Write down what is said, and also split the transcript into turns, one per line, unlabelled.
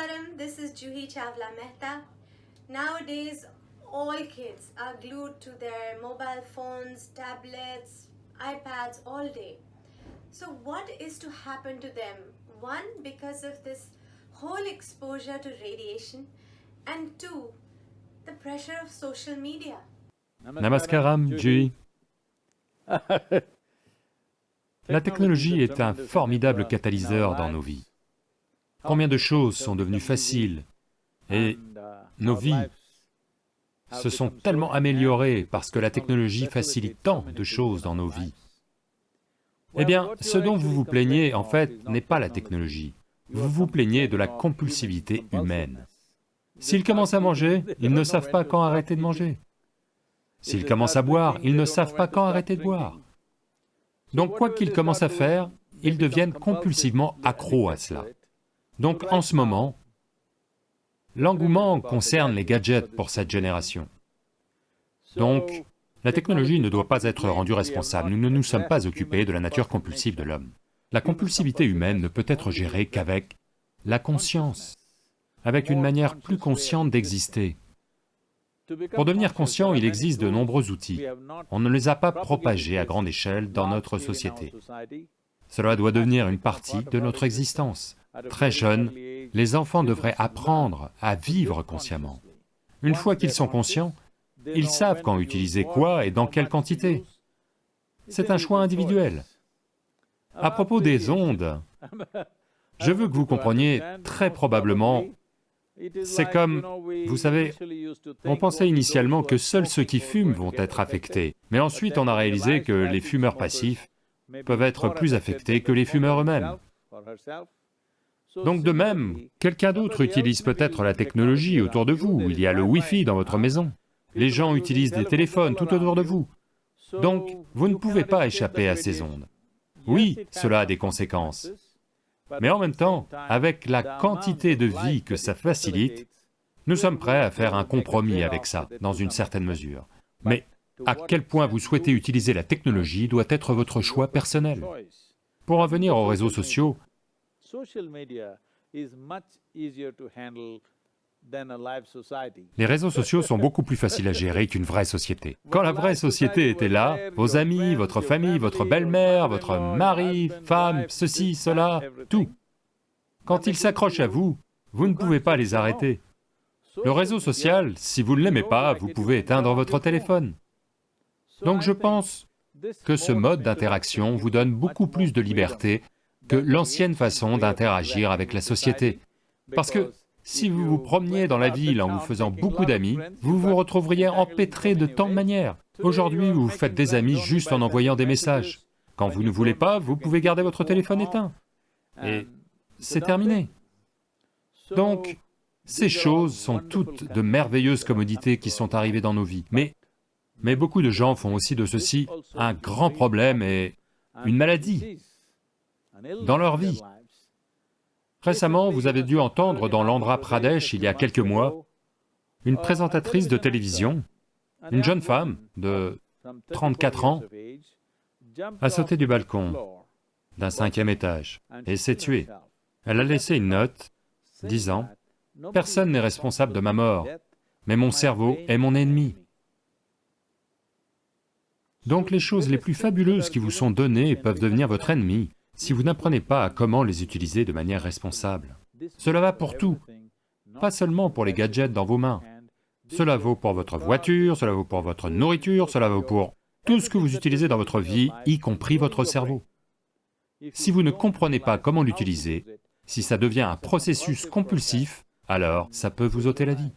Namaskaram, this is Juhi Chavla Mehta. Nowadays, all kids are glued to their mobile phones, tablets, iPads all day. So what is to happen to them? One, because of this whole exposure to radiation, and two, the pressure of social media.
Namaskaram, Jui. La technologie est un formidable catalyseur dans nos vies. Combien de choses sont devenues faciles et nos vies se sont tellement améliorées parce que la technologie facilite tant de choses dans nos vies. Eh bien, ce dont vous vous plaignez, en fait, n'est pas la technologie. Vous vous plaignez de la compulsivité humaine. S'ils commencent à manger, ils ne savent pas quand arrêter de manger. S'ils commencent à boire, ils ne savent pas quand arrêter de boire. Donc quoi qu'ils commencent à faire, ils deviennent compulsivement accros à cela. Donc en ce moment, l'engouement concerne les gadgets pour cette génération. Donc, la technologie ne doit pas être rendue responsable, nous ne nous sommes pas occupés de la nature compulsive de l'homme. La compulsivité humaine ne peut être gérée qu'avec la conscience, avec une manière plus consciente d'exister. Pour devenir conscient, il existe de nombreux outils. On ne les a pas propagés à grande échelle dans notre société. Cela doit devenir une partie de notre existence. Très jeunes, les enfants devraient apprendre à vivre consciemment. Une fois qu'ils sont conscients, ils savent quand utiliser quoi et dans quelle quantité. C'est un choix individuel. À propos des ondes, je veux que vous compreniez très probablement c'est comme, vous savez, on pensait initialement que seuls ceux qui fument vont être affectés, mais ensuite on a réalisé que les fumeurs passifs peuvent être plus affectés que les fumeurs eux-mêmes. Donc de même, quelqu'un d'autre utilise peut-être la technologie autour de vous, il y a le Wi-Fi dans votre maison, les gens utilisent des téléphones tout autour de vous. Donc, vous ne pouvez pas échapper à ces ondes. Oui, cela a des conséquences, mais en même temps, avec la quantité de vie que ça facilite, nous sommes prêts à faire un compromis avec ça, dans une certaine mesure. Mais à quel point vous souhaitez utiliser la technologie doit être votre choix personnel. Pour en venir aux réseaux sociaux, les réseaux sociaux sont beaucoup plus faciles à gérer qu'une vraie société. Quand la vraie société était là, vos amis, votre famille, votre belle-mère, votre mari, femme, ceci, cela, tout. Quand ils s'accrochent à vous, vous ne pouvez pas les arrêter. Le réseau social, si vous ne l'aimez pas, vous pouvez éteindre votre téléphone. Donc je pense que ce mode d'interaction vous donne beaucoup plus de liberté que l'ancienne façon d'interagir avec la société. Parce que si vous vous promeniez dans la ville en vous faisant beaucoup d'amis, vous vous retrouveriez empêtré de tant de manières. Aujourd'hui, vous faites des amis juste en envoyant des messages. Quand vous ne voulez pas, vous pouvez garder votre téléphone éteint. Et c'est terminé. Donc, ces choses sont toutes de merveilleuses commodités qui sont arrivées dans nos vies, mais, mais beaucoup de gens font aussi de ceci un grand problème et une maladie dans leur vie. Récemment, vous avez dû entendre dans l'Andhra Pradesh, il y a quelques mois, une présentatrice de télévision, une jeune femme de 34 ans, a sauté du balcon d'un cinquième étage et s'est tuée. Elle a laissé une note disant, « Personne n'est responsable de ma mort, mais mon cerveau est mon ennemi. » Donc les choses les plus fabuleuses qui vous sont données peuvent devenir votre ennemi si vous n'apprenez pas à comment les utiliser de manière responsable. Cela va pour tout, pas seulement pour les gadgets dans vos mains. Cela vaut pour votre voiture, cela vaut pour votre nourriture, cela vaut pour tout ce que vous utilisez dans votre vie, y compris votre cerveau. Si vous ne comprenez pas comment l'utiliser, si ça devient un processus compulsif, alors ça peut vous ôter la vie.